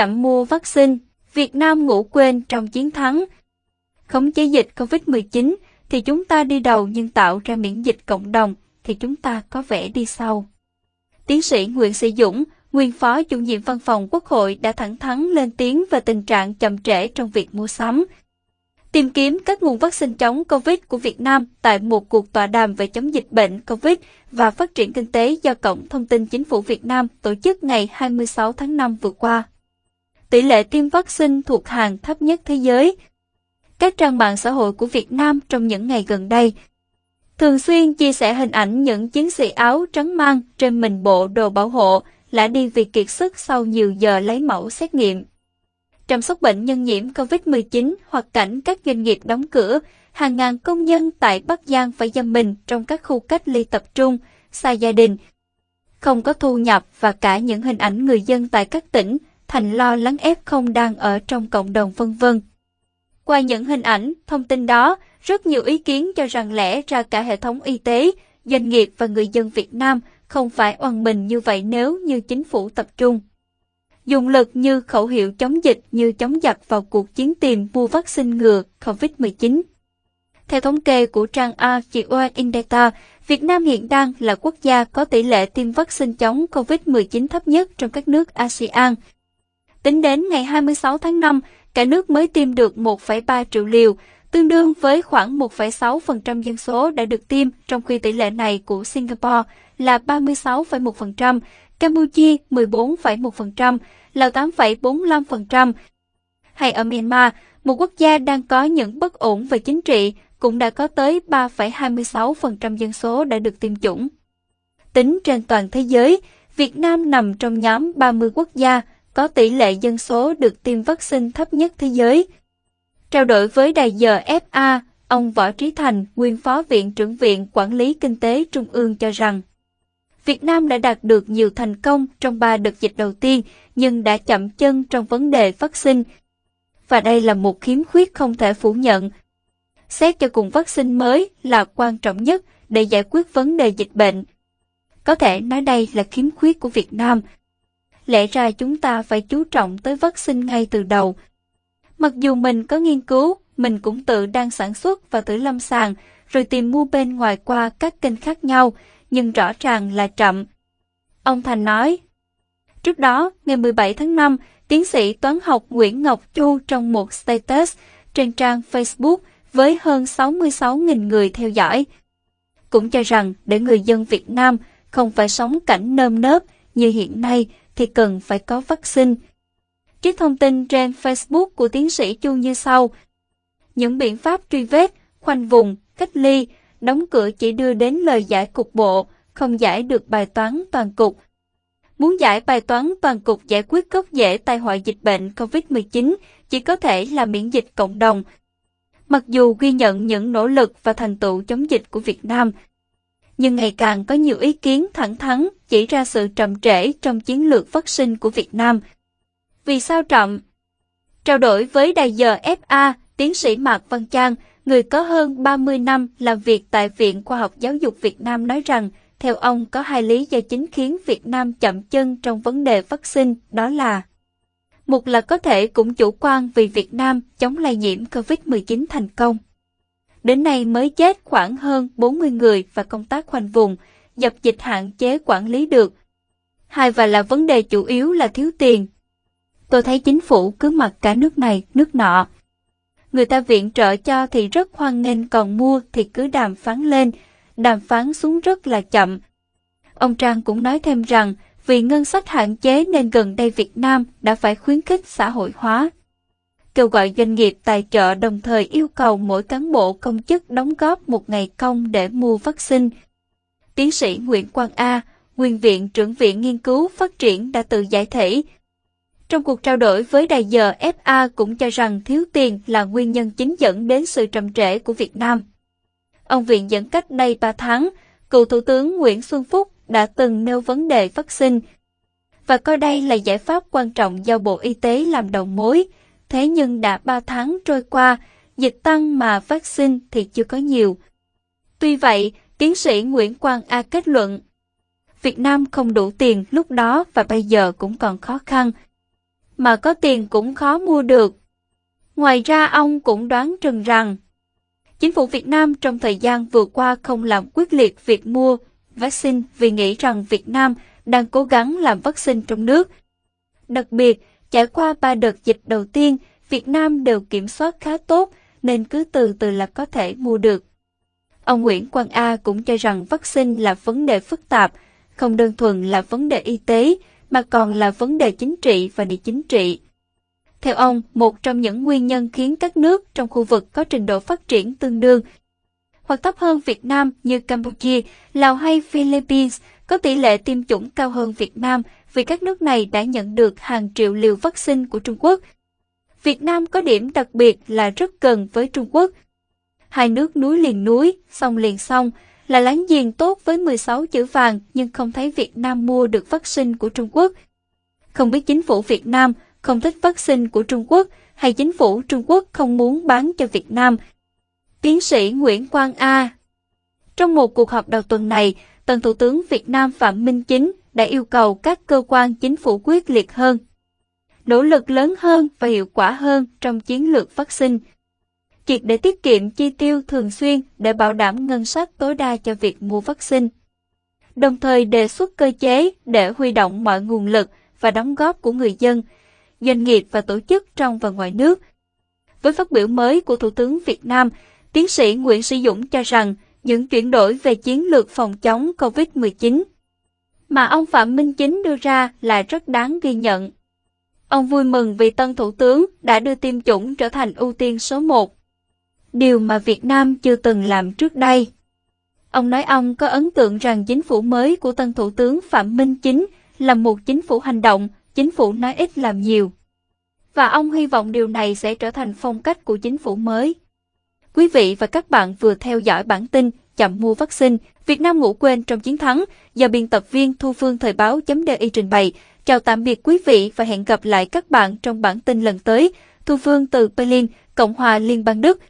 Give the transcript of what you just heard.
chậm mua vaccine, Việt Nam ngủ quên trong chiến thắng. Khống chế dịch COVID-19 thì chúng ta đi đầu nhưng tạo ra miễn dịch cộng đồng thì chúng ta có vẻ đi sau. Tiến sĩ Nguyễn Sĩ Dũng, nguyên phó chủ nhiệm văn phòng Quốc hội đã thẳng thắn lên tiếng về tình trạng chậm trễ trong việc mua sắm. Tìm kiếm các nguồn vaccine chống COVID của Việt Nam tại một cuộc tọa đàm về chống dịch bệnh COVID và phát triển kinh tế do Cổng Thông tin Chính phủ Việt Nam tổ chức ngày 26 tháng 5 vừa qua. Tỷ lệ tiêm vaccine thuộc hàng thấp nhất thế giới. Các trang mạng xã hội của Việt Nam trong những ngày gần đây thường xuyên chia sẻ hình ảnh những chiến sĩ áo trắng mang trên mình bộ đồ bảo hộ lã đi vì kiệt sức sau nhiều giờ lấy mẫu xét nghiệm. Chăm sóc bệnh nhân nhiễm COVID-19 hoặc cảnh các doanh nghiệp đóng cửa, hàng ngàn công nhân tại Bắc Giang phải giam mình trong các khu cách ly tập trung, xa gia đình, không có thu nhập và cả những hình ảnh người dân tại các tỉnh thành lo lắng ép không đang ở trong cộng đồng vân vân. Qua những hình ảnh, thông tin đó, rất nhiều ý kiến cho rằng lẽ ra cả hệ thống y tế, doanh nghiệp và người dân Việt Nam không phải oan mình như vậy nếu như chính phủ tập trung. Dùng lực như khẩu hiệu chống dịch như chống giặc vào cuộc chiến tìm mua vaccine ngừa COVID-19. Theo thống kê của trang AGO Indata, Việt Nam hiện đang là quốc gia có tỷ lệ tiêm vaccine chống COVID-19 thấp nhất trong các nước ASEAN. Tính đến ngày 26 tháng 5, cả nước mới tiêm được 1,3 triệu liều, tương đương với khoảng 1,6% dân số đã được tiêm, trong khi tỷ lệ này của Singapore là 36,1%, Campuchia 14,1%, Lào 8,45%. Hay ở Myanmar, một quốc gia đang có những bất ổn về chính trị, cũng đã có tới 3,26% dân số đã được tiêm chủng. Tính trên toàn thế giới, Việt Nam nằm trong nhóm 30 quốc gia có tỷ lệ dân số được tiêm vaccine thấp nhất thế giới. Trao đổi với đài giờ FA, ông Võ Trí Thành, nguyên phó viện trưởng viện Quản lý Kinh tế Trung ương cho rằng, Việt Nam đã đạt được nhiều thành công trong ba đợt dịch đầu tiên, nhưng đã chậm chân trong vấn đề vaccine. Và đây là một khiếm khuyết không thể phủ nhận. Xét cho cùng vaccine mới là quan trọng nhất để giải quyết vấn đề dịch bệnh. Có thể nói đây là khiếm khuyết của Việt Nam. Lẽ ra chúng ta phải chú trọng tới vaccine ngay từ đầu. Mặc dù mình có nghiên cứu, mình cũng tự đang sản xuất và thử lâm sàng, rồi tìm mua bên ngoài qua các kênh khác nhau, nhưng rõ ràng là chậm. Ông Thành nói. Trước đó, ngày 17 tháng 5, tiến sĩ toán học Nguyễn Ngọc Chu trong một status trên trang Facebook với hơn 66.000 người theo dõi. Cũng cho rằng để người dân Việt Nam không phải sống cảnh nơm nớp như hiện nay thì cần phải có vaccine. Trích thông tin trên Facebook của tiến sĩ Chu như sau. Những biện pháp truy vết, khoanh vùng, cách ly, đóng cửa chỉ đưa đến lời giải cục bộ, không giải được bài toán toàn cục. Muốn giải bài toán toàn cục giải quyết gốc rễ tai họa dịch bệnh COVID-19 chỉ có thể là miễn dịch cộng đồng. Mặc dù ghi nhận những nỗ lực và thành tựu chống dịch của Việt Nam, nhưng ngày càng có nhiều ý kiến thẳng thắn chỉ ra sự trầm trễ trong chiến lược vaccine của Việt Nam. Vì sao chậm? Trao đổi với đài giờ FA, tiến sĩ Mạc Văn Trang, người có hơn 30 năm làm việc tại Viện Khoa học Giáo dục Việt Nam nói rằng, theo ông có hai lý do chính khiến Việt Nam chậm chân trong vấn đề vaccine, đó là một là có thể cũng chủ quan vì Việt Nam chống lây nhiễm COVID-19 thành công. Đến nay mới chết khoảng hơn 40 người và công tác khoanh vùng, dập dịch hạn chế quản lý được. Hai và là vấn đề chủ yếu là thiếu tiền. Tôi thấy chính phủ cứ mặc cả nước này, nước nọ, người ta viện trợ cho thì rất hoan nghênh còn mua thì cứ đàm phán lên, đàm phán xuống rất là chậm. Ông Trang cũng nói thêm rằng vì ngân sách hạn chế nên gần đây Việt Nam đã phải khuyến khích xã hội hóa. Kêu gọi doanh nghiệp tài trợ đồng thời yêu cầu mỗi cán bộ công chức đóng góp một ngày công để mua vaccine. Tiến sĩ Nguyễn Quang A, nguyên viện trưởng viện nghiên cứu phát triển đã tự giải thể trong cuộc trao đổi với đài giờ FA cũng cho rằng thiếu tiền là nguyên nhân chính dẫn đến sự trầm trễ của Việt Nam. Ông Viện dẫn cách đây 3 tháng, cựu Thủ tướng Nguyễn Xuân Phúc đã từng nêu vấn đề vaccine và coi đây là giải pháp quan trọng do Bộ Y tế làm đầu mối. Thế nhưng đã 3 tháng trôi qua, dịch tăng mà vaccine thì chưa có nhiều. Tuy vậy, tiến sĩ Nguyễn Quang A kết luận, Việt Nam không đủ tiền lúc đó và bây giờ cũng còn khó khăn mà có tiền cũng khó mua được. Ngoài ra ông cũng đoán chừng rằng Chính phủ Việt Nam trong thời gian vừa qua không làm quyết liệt việc mua vaccine vì nghĩ rằng Việt Nam đang cố gắng làm vaccine trong nước. Đặc biệt, trải qua ba đợt dịch đầu tiên, Việt Nam đều kiểm soát khá tốt nên cứ từ từ là có thể mua được. Ông Nguyễn Quang A cũng cho rằng vaccine là vấn đề phức tạp, không đơn thuần là vấn đề y tế, mà còn là vấn đề chính trị và địa chính trị. Theo ông, một trong những nguyên nhân khiến các nước trong khu vực có trình độ phát triển tương đương hoặc thấp hơn Việt Nam như Campuchia, Lào hay Philippines có tỷ lệ tiêm chủng cao hơn Việt Nam vì các nước này đã nhận được hàng triệu liều vaccine của Trung Quốc. Việt Nam có điểm đặc biệt là rất gần với Trung Quốc. Hai nước núi liền núi, sông liền sông, là láng giềng tốt với 16 chữ vàng nhưng không thấy Việt Nam mua được vaccine của Trung Quốc. Không biết chính phủ Việt Nam không thích vaccine của Trung Quốc hay chính phủ Trung Quốc không muốn bán cho Việt Nam. Tiến sĩ Nguyễn Quang A Trong một cuộc họp đầu tuần này, Tân Thủ tướng Việt Nam Phạm Minh Chính đã yêu cầu các cơ quan chính phủ quyết liệt hơn, nỗ lực lớn hơn và hiệu quả hơn trong chiến lược vaccine, triệt để tiết kiệm chi tiêu thường xuyên để bảo đảm ngân sách tối đa cho việc mua vaccine. Đồng thời đề xuất cơ chế để huy động mọi nguồn lực và đóng góp của người dân, doanh nghiệp và tổ chức trong và ngoài nước. Với phát biểu mới của Thủ tướng Việt Nam, tiến sĩ Nguyễn Sĩ Dũng cho rằng những chuyển đổi về chiến lược phòng chống COVID-19 mà ông Phạm Minh Chính đưa ra là rất đáng ghi nhận. Ông vui mừng vì tân thủ tướng đã đưa tiêm chủng trở thành ưu tiên số 1, điều mà Việt Nam chưa từng làm trước đây. Ông nói ông có ấn tượng rằng chính phủ mới của tân thủ tướng Phạm Minh Chính là một chính phủ hành động, chính phủ nói ít làm nhiều. Và ông hy vọng điều này sẽ trở thành phong cách của chính phủ mới. Quý vị và các bạn vừa theo dõi bản tin chậm mua vaccine, Việt Nam ngủ quên trong chiến thắng do biên tập viên Thu Phương Thời báo chấm DI trình bày. Chào tạm biệt quý vị và hẹn gặp lại các bạn trong bản tin lần tới. Thu Phương từ Berlin, Cộng hòa Liên bang Đức.